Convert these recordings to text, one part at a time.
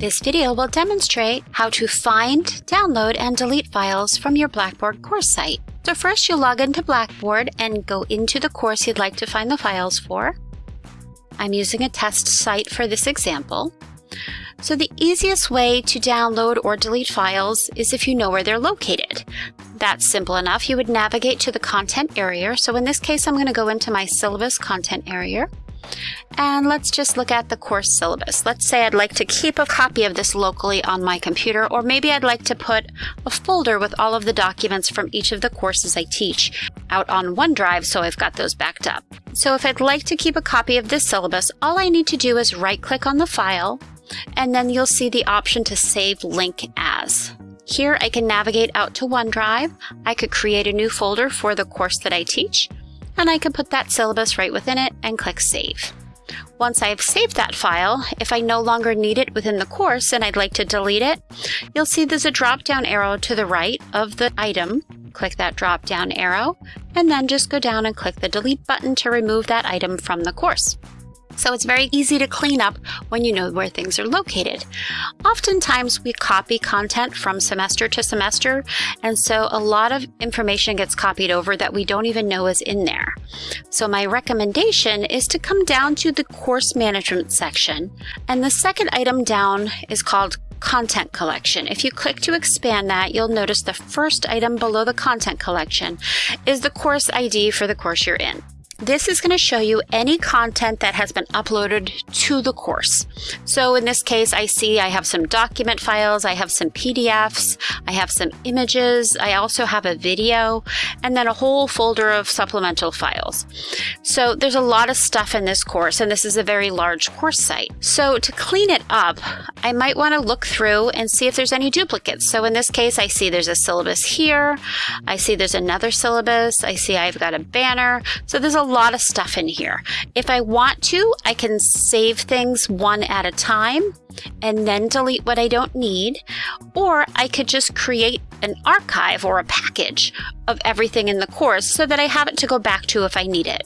This video will demonstrate how to find, download, and delete files from your Blackboard course site. So first you'll log into Blackboard and go into the course you'd like to find the files for. I'm using a test site for this example. So the easiest way to download or delete files is if you know where they're located. That's simple enough. You would navigate to the content area. So in this case, I'm going to go into my syllabus content area. And let's just look at the course syllabus. Let's say I'd like to keep a copy of this locally on my computer, or maybe I'd like to put a folder with all of the documents from each of the courses I teach out on OneDrive so I've got those backed up. So if I'd like to keep a copy of this syllabus, all I need to do is right click on the file, and then you'll see the option to save link as. Here I can navigate out to OneDrive. I could create a new folder for the course that I teach, and I can put that syllabus right within it and click Save. Once I've saved that file, if I no longer need it within the course and I'd like to delete it, you'll see there's a drop-down arrow to the right of the item. Click that drop-down arrow, and then just go down and click the Delete button to remove that item from the course so it's very easy to clean up when you know where things are located. Oftentimes we copy content from semester to semester, and so a lot of information gets copied over that we don't even know is in there. So my recommendation is to come down to the course management section, and the second item down is called content collection. If you click to expand that, you'll notice the first item below the content collection is the course ID for the course you're in. This is going to show you any content that has been uploaded to the course. So in this case, I see I have some document files, I have some PDFs, I have some images, I also have a video, and then a whole folder of supplemental files. So there's a lot of stuff in this course, and this is a very large course site. So to clean it up, I might want to look through and see if there's any duplicates. So in this case, I see there's a syllabus here, I see there's another syllabus, I see I've got a banner. So there's a lot of stuff in here. If I want to, I can save things one at a time and then delete what I don't need, or I could just create an archive or a package of everything in the course so that I have it to go back to if I need it.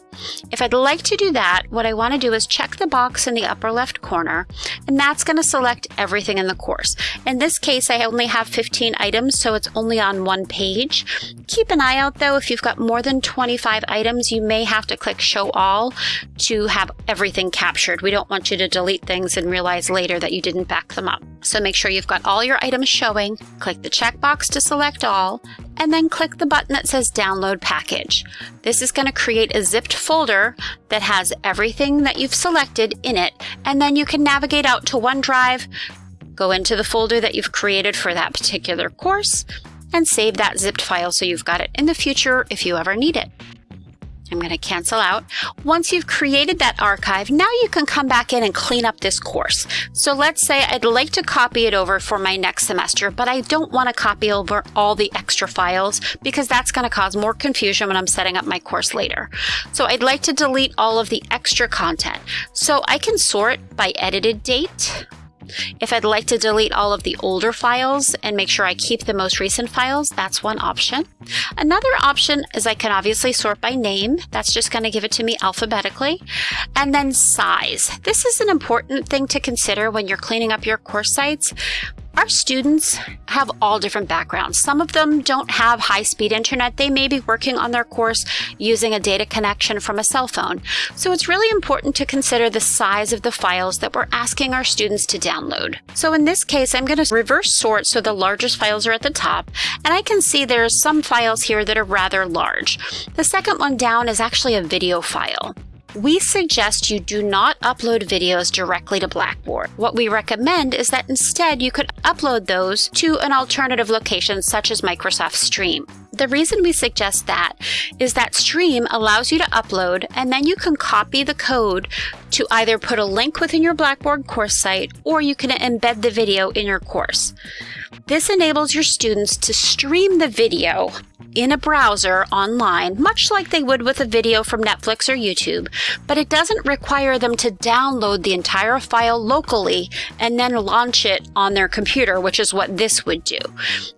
If I'd like to do that, what I want to do is check the box in the upper left corner, and that's going to select everything in the course. In this case, I only have 15 items, so it's only on one page. Keep an eye out though, if you've got more than 25 items, you may have to click show all to have everything captured. We don't want you to delete things and realize later that you didn't back them up. So make sure you've got all your items showing, click the checkbox to select all, and then click the button that says download package. This is going to create a zipped folder that has everything that you've selected in it, and then you can navigate out to OneDrive, go into the folder that you've created for that particular course, and save that zipped file so you've got it in the future if you ever need it. I'm going to cancel out. Once you've created that archive, now you can come back in and clean up this course. So let's say I'd like to copy it over for my next semester, but I don't want to copy over all the extra files because that's going to cause more confusion when I'm setting up my course later. So I'd like to delete all of the extra content. So I can sort by edited date if I'd like to delete all of the older files and make sure I keep the most recent files, that's one option. Another option is I can obviously sort by name. That's just going to give it to me alphabetically. And then size. This is an important thing to consider when you're cleaning up your course sites. Our students have all different backgrounds. Some of them don't have high-speed internet. They may be working on their course using a data connection from a cell phone. So it's really important to consider the size of the files that we're asking our students to download. So in this case, I'm going to reverse sort so the largest files are at the top, and I can see there's some files here that are rather large. The second one down is actually a video file we suggest you do not upload videos directly to Blackboard. What we recommend is that instead you could upload those to an alternative location such as Microsoft Stream. The reason we suggest that is that Stream allows you to upload and then you can copy the code to either put a link within your Blackboard course site or you can embed the video in your course. This enables your students to stream the video in a browser online, much like they would with a video from Netflix or YouTube, but it doesn't require them to download the entire file locally and then launch it on their computer, which is what this would do.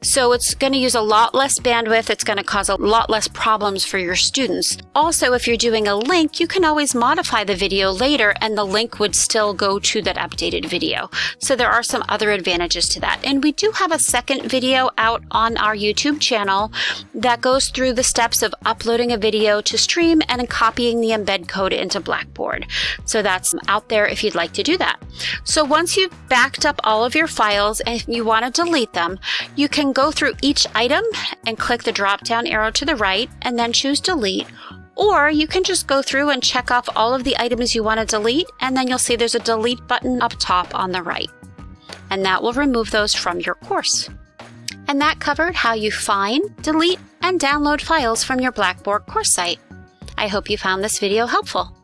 So it's going to use a lot less bandwidth. It's going to cause a lot less problems for your students. Also, if you're doing a link, you can always modify the video later and the link would still go to that updated video. So there are some other advantages to that. And we do have a second video out on our YouTube channel that goes through the steps of uploading a video to stream and copying the embed code into Blackboard. So that's out there if you'd like to do that. So once you've backed up all of your files and you want to delete them, you can go through each item and click the drop down arrow to the right and then choose delete or you can just go through and check off all of the items you want to delete, and then you'll see there's a delete button up top on the right. And that will remove those from your course. And that covered how you find, delete, and download files from your Blackboard course site. I hope you found this video helpful.